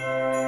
Música